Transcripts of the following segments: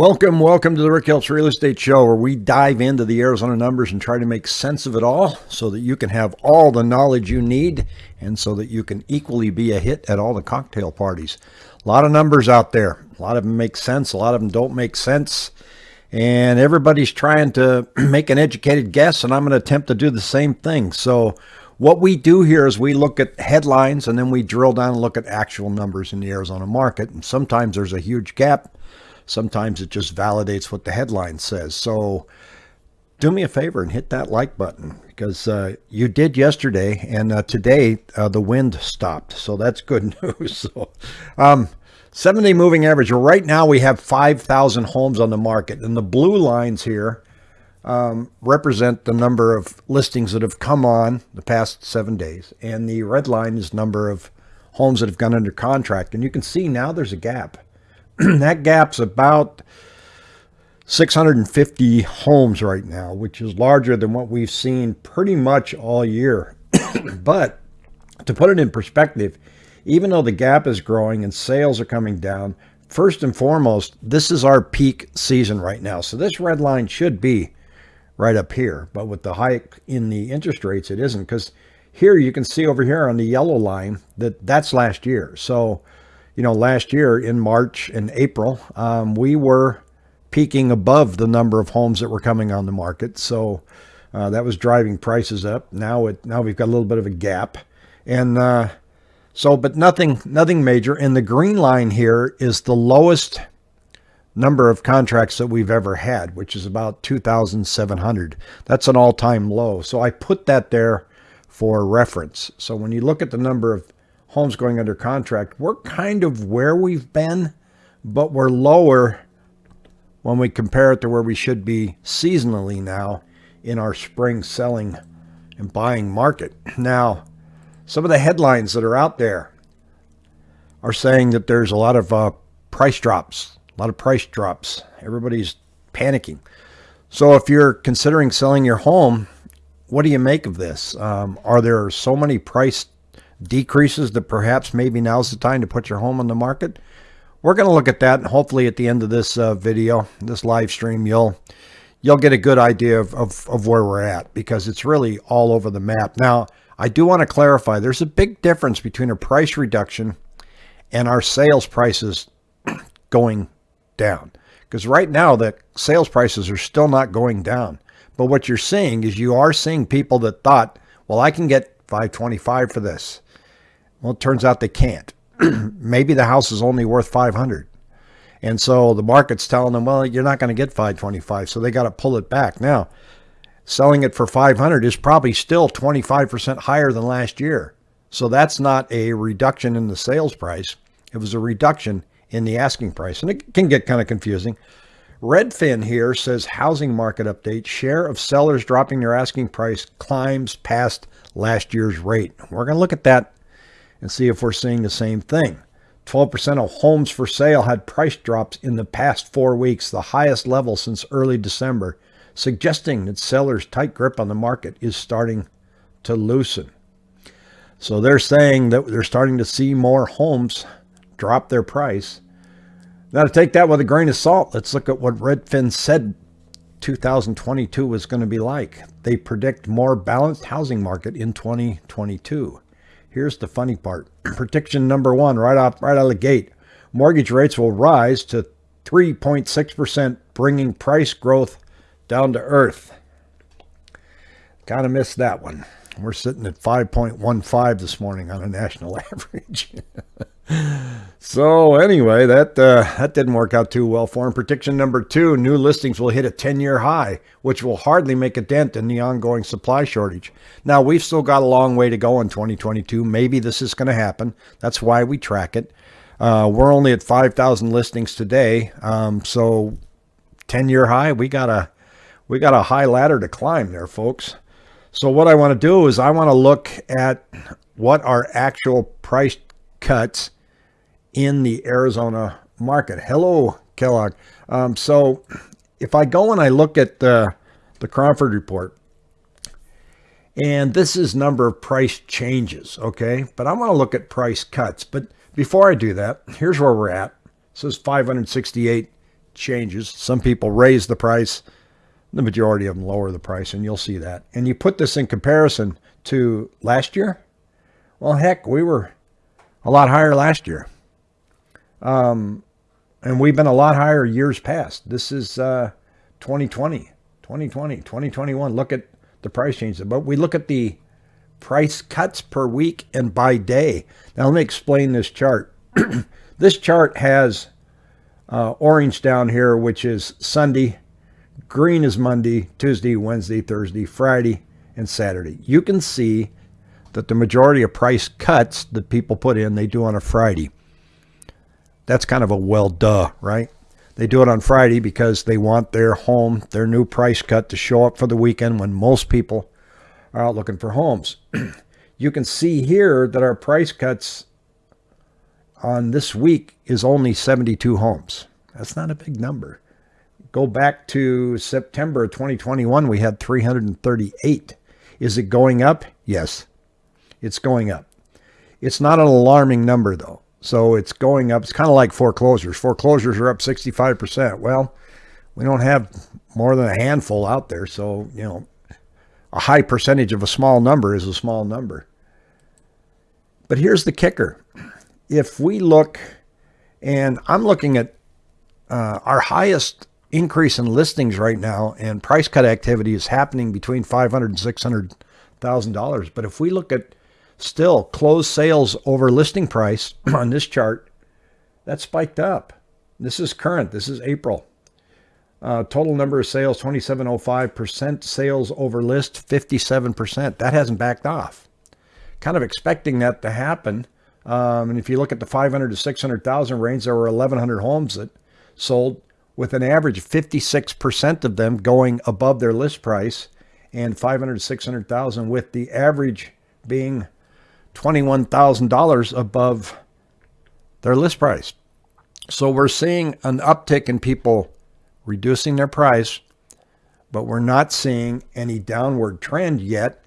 Welcome, welcome to the Rick Helps Real Estate Show, where we dive into the Arizona numbers and try to make sense of it all so that you can have all the knowledge you need and so that you can equally be a hit at all the cocktail parties. A lot of numbers out there. A lot of them make sense, a lot of them don't make sense. And everybody's trying to make an educated guess, and I'm going to attempt to do the same thing. So, what we do here is we look at headlines and then we drill down and look at actual numbers in the Arizona market. And sometimes there's a huge gap Sometimes it just validates what the headline says. So do me a favor and hit that like button because uh, you did yesterday and uh, today uh, the wind stopped. So that's good news. so, um, seven day moving average. Right now we have 5,000 homes on the market and the blue lines here um, represent the number of listings that have come on the past seven days. And the red line is number of homes that have gone under contract. And you can see now there's a gap. that gap's about 650 homes right now, which is larger than what we've seen pretty much all year. but to put it in perspective, even though the gap is growing and sales are coming down, first and foremost, this is our peak season right now. So this red line should be right up here. But with the hike in the interest rates, it isn't because here you can see over here on the yellow line that that's last year. So you know, last year in March and April, um, we were peaking above the number of homes that were coming on the market. So uh, that was driving prices up. Now it now we've got a little bit of a gap, and uh, so but nothing nothing major. And the green line here is the lowest number of contracts that we've ever had, which is about 2,700. That's an all-time low. So I put that there for reference. So when you look at the number of homes going under contract, we're kind of where we've been, but we're lower when we compare it to where we should be seasonally now in our spring selling and buying market. Now, some of the headlines that are out there are saying that there's a lot of uh, price drops, a lot of price drops. Everybody's panicking. So if you're considering selling your home, what do you make of this? Um, are there so many price decreases that perhaps maybe now's the time to put your home on the market? We're going to look at that and hopefully at the end of this uh, video, this live stream, you'll you'll get a good idea of, of, of where we're at because it's really all over the map. Now, I do want to clarify, there's a big difference between a price reduction and our sales prices going down. Because right now, the sales prices are still not going down. But what you're seeing is you are seeing people that thought, well, I can get 525 for this. Well, it turns out they can't. Maybe the house is only worth 500. And so the market's telling them, well, you're not going to get 525. So they got to pull it back. Now, selling it for 500 is probably still 25% higher than last year. So that's not a reduction in the sales price. It was a reduction in the asking price. And it can get kind of confusing. Redfin here says housing market update share of sellers dropping their asking price climbs past last year's rate. We're going to look at that and see if we're seeing the same thing. 12% of homes for sale had price drops in the past four weeks, the highest level since early December, suggesting that sellers' tight grip on the market is starting to loosen. So they're saying that they're starting to see more homes drop their price. Now, to take that with a grain of salt, let's look at what Redfin said 2022 was going to be like. They predict more balanced housing market in 2022. Here's the funny part. Prediction number one, right off, right out of the gate. Mortgage rates will rise to 3.6%, bringing price growth down to earth. Kind of missed that one. We're sitting at 5.15 this morning on a national average. So anyway, that uh, that didn't work out too well for him. Prediction number two: new listings will hit a 10-year high, which will hardly make a dent in the ongoing supply shortage. Now we've still got a long way to go in 2022. Maybe this is going to happen. That's why we track it. Uh, we're only at 5,000 listings today, um, so 10-year high. We got a we got a high ladder to climb there, folks. So what I want to do is I want to look at what our actual price cuts in the Arizona market. Hello, Kellogg. Um, so if I go and I look at the, the Cromford report, and this is number of price changes, okay? But I want to look at price cuts. But before I do that, here's where we're at. Says 568 changes. Some people raise the price, the majority of them lower the price, and you'll see that. And you put this in comparison to last year. Well, heck, we were a lot higher last year. Um, and we've been a lot higher years past. This is uh, 2020, 2020, 2021. Look at the price changes. But we look at the price cuts per week and by day. Now, let me explain this chart. this chart has uh, orange down here, which is Sunday. Green is Monday, Tuesday, Wednesday, Thursday, Friday, and Saturday. You can see that the majority of price cuts that people put in, they do on a Friday. That's kind of a well duh, right? They do it on Friday because they want their home, their new price cut to show up for the weekend when most people are out looking for homes. you can see here that our price cuts on this week is only 72 homes. That's not a big number. Go back to September 2021, we had 338. Is it going up? Yes, it's going up. It's not an alarming number though. So it's going up. It's kind of like foreclosures. Foreclosures are up 65%. Well, we don't have more than a handful out there. So, you know, a high percentage of a small number is a small number. But here's the kicker. If we look, and I'm looking at uh, our highest increase in listings right now and price cut activity is happening between 500 and 600,000 dollars. But if we look at still closed sales over listing price on this chart, that spiked up. This is current. This is April. Uh, total number of sales 2705%, sales over list 57%. That hasn't backed off. Kind of expecting that to happen. Um, and if you look at the 500 to 600,000 range, there were 1,100 homes that sold with an average of 56% of them going above their list price and 500 to 600,000 with the average being $21,000 above their list price. So we're seeing an uptick in people reducing their price, but we're not seeing any downward trend yet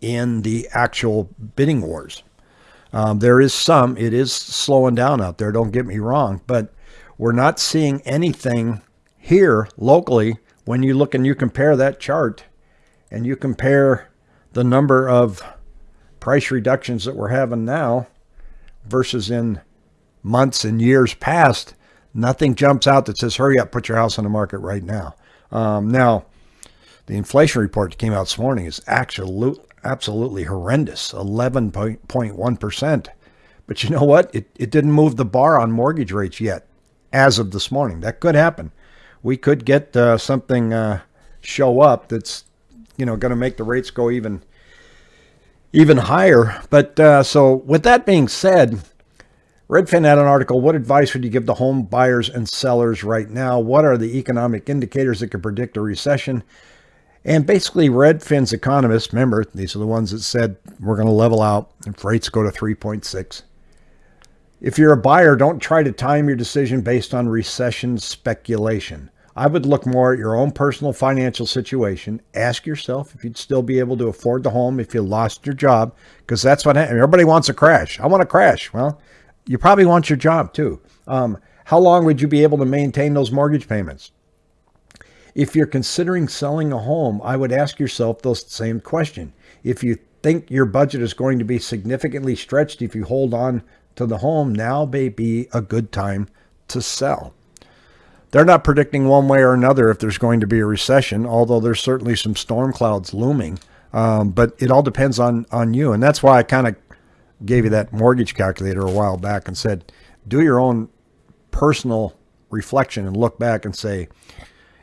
in the actual bidding wars. Um, there is some, it is slowing down out there, don't get me wrong, but we're not seeing anything here locally when you look and you compare that chart and you compare the number of price reductions that we're having now versus in months and years past, nothing jumps out that says, hurry up, put your house on the market right now. Um, now, the inflation report that came out this morning is actually absolutely horrendous 11.1%. But you know what? It, it didn't move the bar on mortgage rates yet as of this morning. That could happen. We could get uh, something uh, show up that's you know going to make the rates go even even higher. But uh, so with that being said, Redfin had an article. What advice would you give the home buyers and sellers right now? What are the economic indicators that could predict a recession? And basically, Redfin's economists, remember, these are the ones that said we're going to level out if rates go to 3.6. If you're a buyer, don't try to time your decision based on recession speculation. I would look more at your own personal financial situation. Ask yourself if you'd still be able to afford the home if you lost your job, because that's what everybody wants a crash. I want a crash. Well, you probably want your job too. Um, how long would you be able to maintain those mortgage payments? If you're considering selling a home, I would ask yourself those same question. If you think your budget is going to be significantly stretched if you hold on to the home, now may be a good time to sell. They're not predicting one way or another if there's going to be a recession, although there's certainly some storm clouds looming. Um, but it all depends on on you, and that's why I kind of gave you that mortgage calculator a while back and said, do your own personal reflection and look back and say,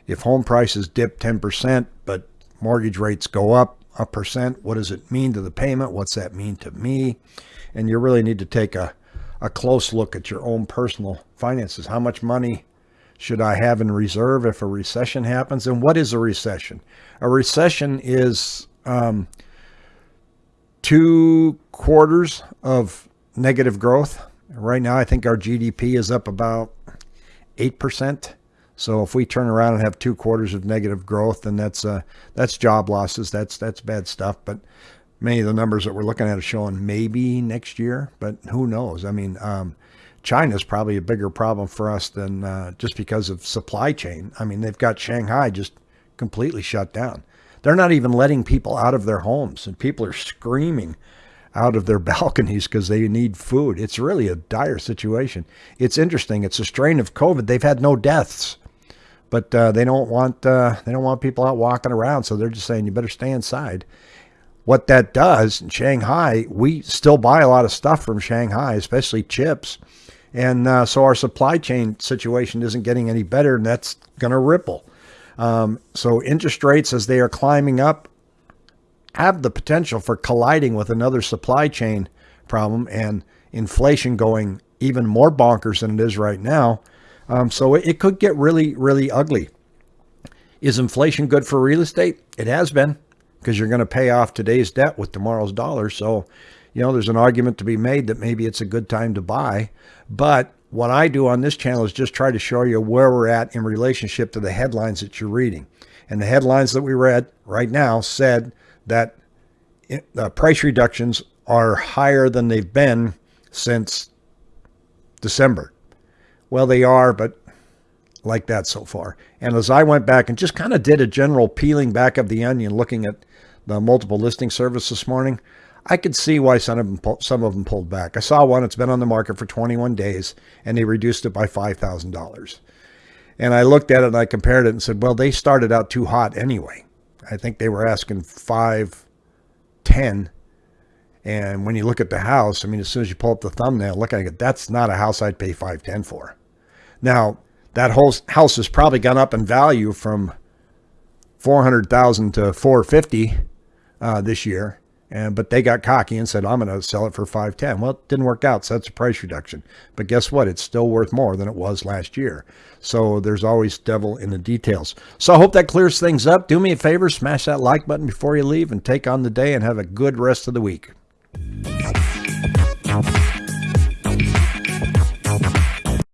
if home prices dip 10%, but mortgage rates go up a percent, what does it mean to the payment? What's that mean to me? And you really need to take a, a close look at your own personal finances. How much money should I have in reserve if a recession happens? And what is a recession? A recession is um, two quarters of negative growth. Right now, I think our GDP is up about 8%. So if we turn around and have two quarters of negative growth, then that's uh, that's job losses. That's that's bad stuff. But many of the numbers that we're looking at are showing maybe next year, but who knows? I mean, um, China is probably a bigger problem for us than uh, just because of supply chain. I mean, they've got Shanghai just completely shut down. They're not even letting people out of their homes, and people are screaming out of their balconies because they need food. It's really a dire situation. It's interesting. It's a strain of COVID. They've had no deaths, but uh, they don't want uh, they don't want people out walking around. So they're just saying you better stay inside. What that does in Shanghai, we still buy a lot of stuff from Shanghai, especially chips. And uh, so our supply chain situation isn't getting any better, and that's going to ripple. Um, so interest rates, as they are climbing up, have the potential for colliding with another supply chain problem and inflation going even more bonkers than it is right now. Um, so it, it could get really, really ugly. Is inflation good for real estate? It has been because you're going to pay off today's debt with tomorrow's dollar. So, you know, there's an argument to be made that maybe it's a good time to buy. But what I do on this channel is just try to show you where we're at in relationship to the headlines that you're reading. And the headlines that we read right now said that uh, price reductions are higher than they've been since December. Well, they are, but like that so far. And as I went back and just kind of did a general peeling back of the onion, looking at the multiple listing service this morning, I could see why some of them some of them pulled back. I saw one that's been on the market for 21 days, and they reduced it by five thousand dollars. And I looked at it and I compared it and said, well, they started out too hot anyway. I think they were asking five, ten. And when you look at the house, I mean, as soon as you pull up the thumbnail, look at it, that's not a house I'd pay five ten for. Now, that whole house has probably gone up in value from 400,000 to 450 uh, this year. And, but they got cocky and said, I'm going to sell it for 510. Well, it didn't work out. So that's a price reduction. But guess what? It's still worth more than it was last year. So there's always devil in the details. So I hope that clears things up. Do me a favor, smash that like button before you leave and take on the day and have a good rest of the week.